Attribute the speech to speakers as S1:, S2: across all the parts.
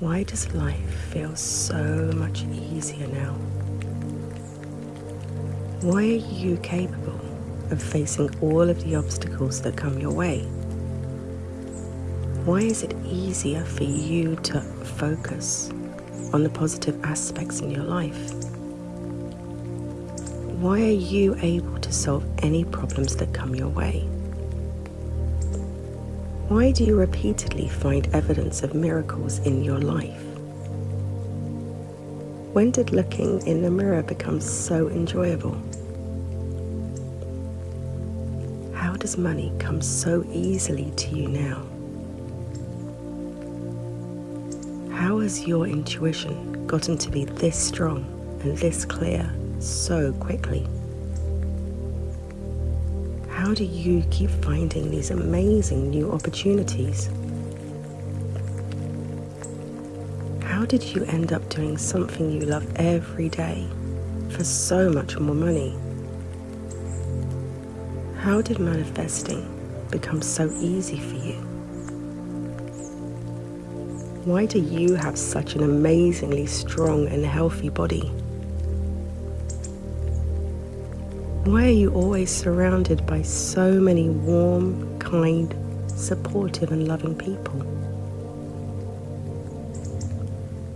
S1: Why does life feel so much easier now? Why are you capable of facing all of the obstacles that come your way? Why is it easier for you to focus on the positive aspects in your life? Why are you able to solve any problems that come your way? Why do you repeatedly find evidence of miracles in your life? When did looking in the mirror become so enjoyable? How does money come so easily to you now? How has your intuition gotten to be this strong and this clear so quickly? How do you keep finding these amazing new opportunities? How did you end up doing something you love every day for so much more money? How did manifesting become so easy for you? Why do you have such an amazingly strong and healthy body? Why are you always surrounded by so many warm, kind, supportive, and loving people?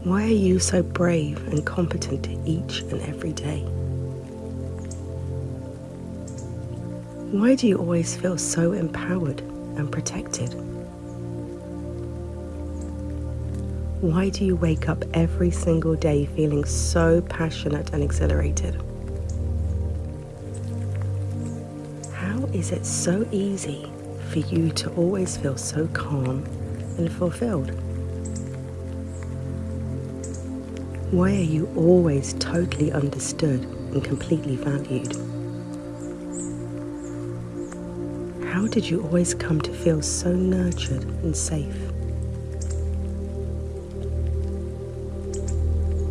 S1: Why are you so brave and competent each and every day? Why do you always feel so empowered and protected? Why do you wake up every single day feeling so passionate and exhilarated? Is it so easy for you to always feel so calm and fulfilled? Why are you always totally understood and completely valued? How did you always come to feel so nurtured and safe?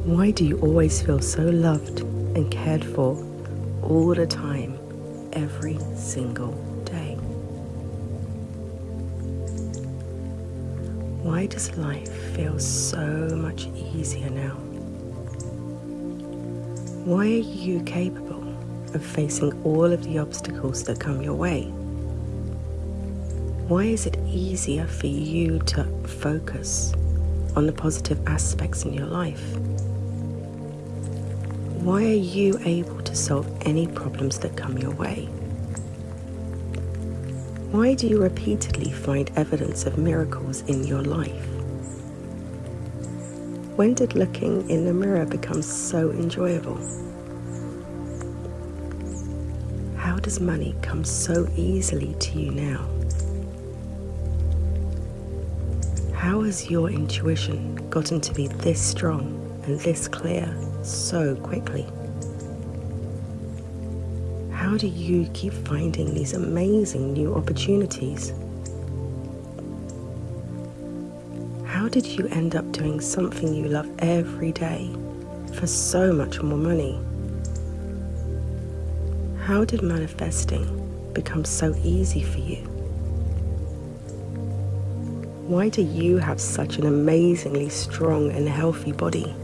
S1: Why do you always feel so loved and cared for all the time? Every single day. Why does life feel so much easier now? Why are you capable of facing all of the obstacles that come your way? Why is it easier for you to focus on the positive aspects in your life? Why are you able to solve any problems that come your way? Why do you repeatedly find evidence of miracles in your life? When did looking in the mirror become so enjoyable? How does money come so easily to you now? How has your intuition gotten to be this strong and this clear so quickly? How do you keep finding these amazing new opportunities? How did you end up doing something you love every day for so much more money? How did manifesting become so easy for you? Why do you have such an amazingly strong and healthy body?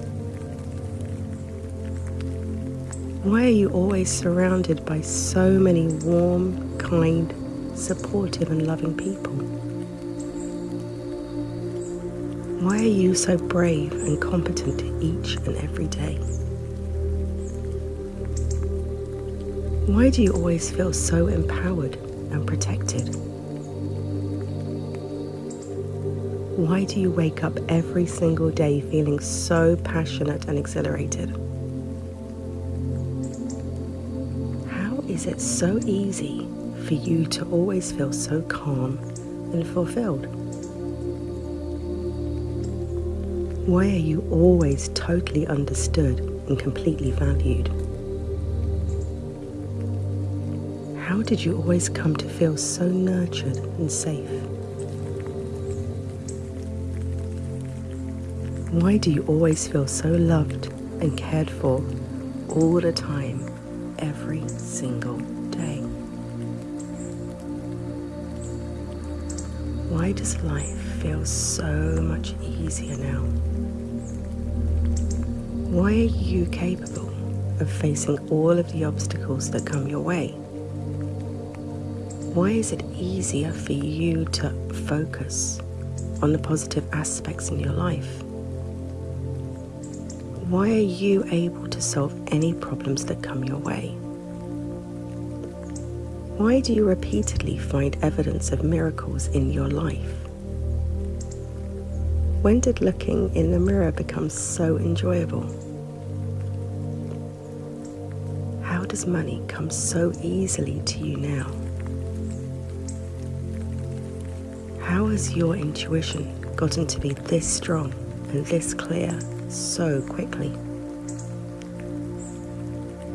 S1: Why are you always surrounded by so many warm, kind, supportive, and loving people? Why are you so brave and competent each and every day? Why do you always feel so empowered and protected? Why do you wake up every single day feeling so passionate and exhilarated? Is it so easy for you to always feel so calm and fulfilled? Why are you always totally understood and completely valued? How did you always come to feel so nurtured and safe? Why do you always feel so loved and cared for all the time every single day. Why does life feel so much easier now? Why are you capable of facing all of the obstacles that come your way? Why is it easier for you to focus on the positive aspects in your life? Why are you able to solve any problems that come your way? Why do you repeatedly find evidence of miracles in your life? When did looking in the mirror become so enjoyable? How does money come so easily to you now? How has your intuition gotten to be this strong and this clear so quickly?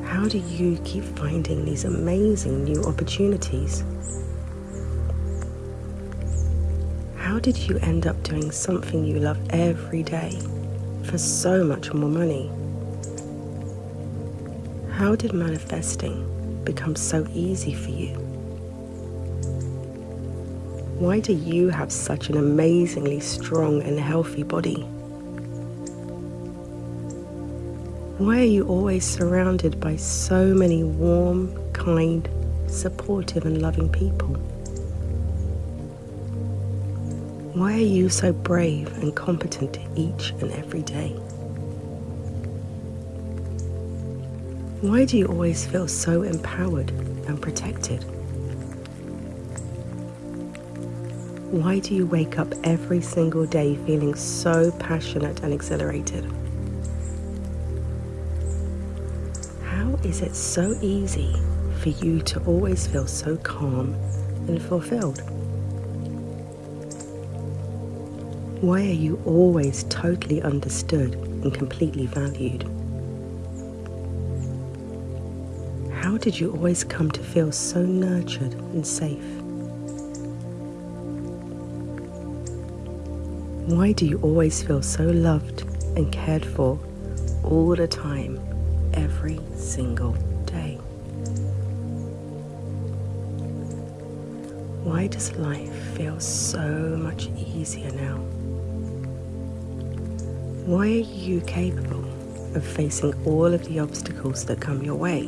S1: How do you keep finding these amazing new opportunities? How did you end up doing something you love every day for so much more money? How did manifesting become so easy for you? Why do you have such an amazingly strong and healthy body? Why are you always surrounded by so many warm, kind, supportive, and loving people? Why are you so brave and competent each and every day? Why do you always feel so empowered and protected? Why do you wake up every single day feeling so passionate and exhilarated? Is it so easy for you to always feel so calm and fulfilled? Why are you always totally understood and completely valued? How did you always come to feel so nurtured and safe? Why do you always feel so loved and cared for all the time every single day. Why does life feel so much easier now? Why are you capable of facing all of the obstacles that come your way?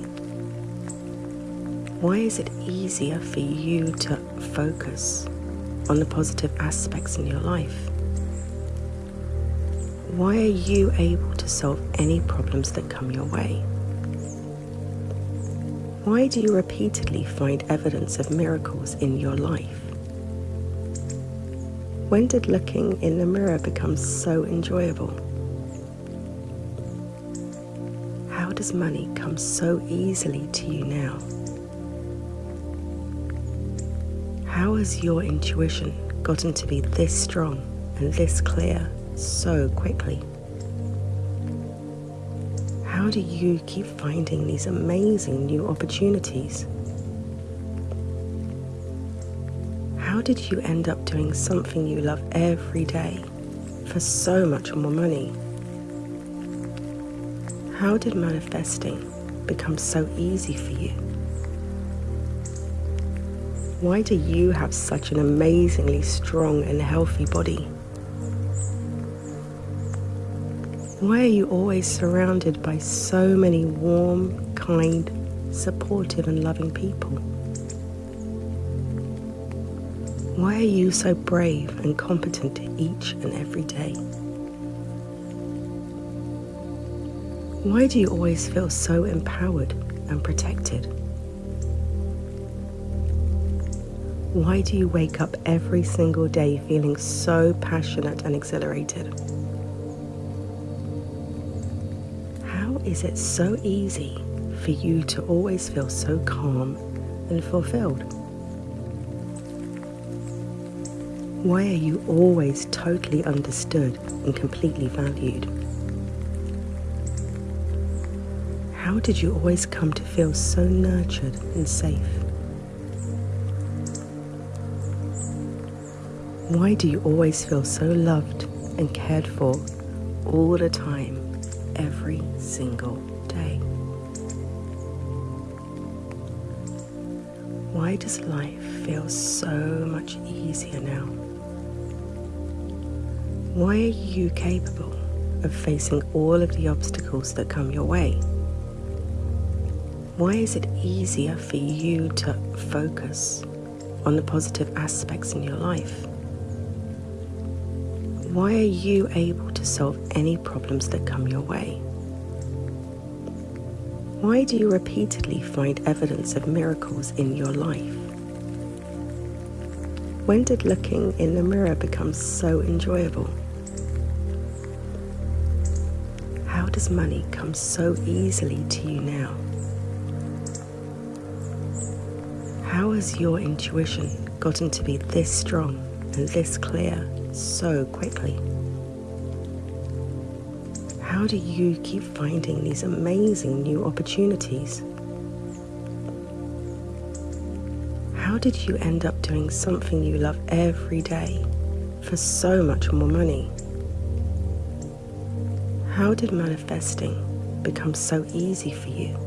S1: Why is it easier for you to focus on the positive aspects in your life? Why are you able to solve any problems that come your way? Why do you repeatedly find evidence of miracles in your life? When did looking in the mirror become so enjoyable? How does money come so easily to you now? How has your intuition gotten to be this strong and this clear so quickly? How do you keep finding these amazing new opportunities? How did you end up doing something you love every day for so much more money? How did manifesting become so easy for you? Why do you have such an amazingly strong and healthy body? Why are you always surrounded by so many warm, kind, supportive, and loving people? Why are you so brave and competent each and every day? Why do you always feel so empowered and protected? Why do you wake up every single day feeling so passionate and exhilarated? Is it so easy for you to always feel so calm and fulfilled? Why are you always totally understood and completely valued? How did you always come to feel so nurtured and safe? Why do you always feel so loved and cared for all the time every single day. Why does life feel so much easier now? Why are you capable of facing all of the obstacles that come your way? Why is it easier for you to focus on the positive aspects in your life? Why are you able to solve any problems that come your way? Why do you repeatedly find evidence of miracles in your life? When did looking in the mirror become so enjoyable? How does money come so easily to you now? How has your intuition gotten to be this strong and this clear so quickly? How do you keep finding these amazing new opportunities? How did you end up doing something you love every day for so much more money? How did manifesting become so easy for you?